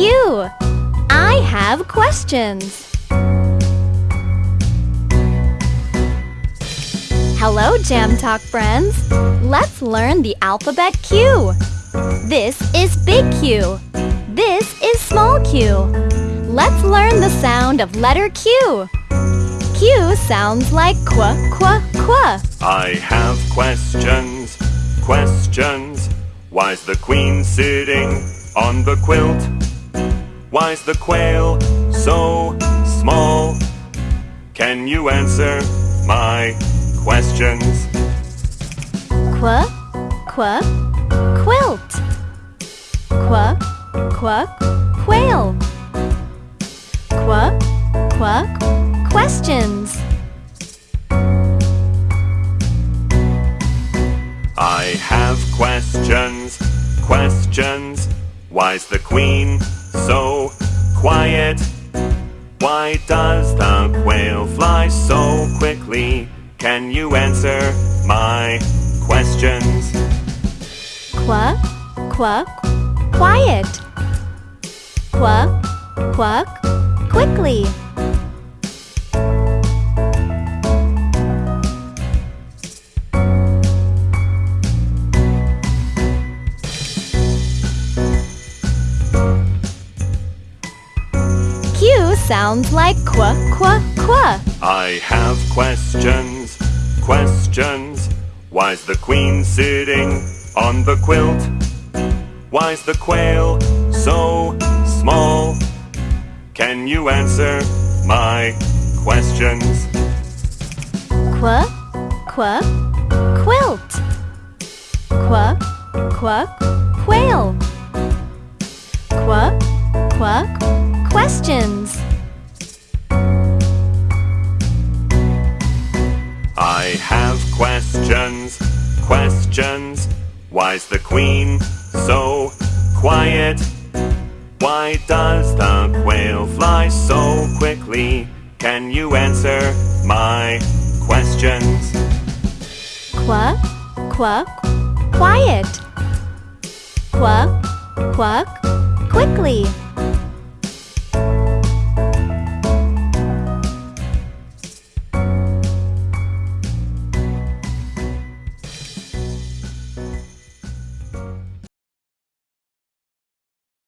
you. I have questions. Hello, Jam Talk friends. Let's learn the alphabet Q. This is big Q. This is small q. Let's learn the sound of letter Q. Q sounds like qu, qu, qu. I have questions, questions. Why's the queen sitting on the quilt? Why's the quail so small? Can you answer my questions? Qu, qu, quilt. Qu, qu, quail. Qu, qu, questions. I have questions, questions. Why's the queen so quickly? Can you answer my questions? Quack, quack, quiet. Quack, quack, quickly. Q sounds like qua, qua, qua. I have questions, questions. Why's the queen sitting on the quilt? Why's the quail so small? Can you answer my questions? Qua, qua, quilt. Qua, qua, quail. Qua, qua, questions. Questions, questions. Why's the queen so quiet? Why does the quail fly so quickly? Can you answer my questions? Quack, quack, quiet. Quack, quack, quickly.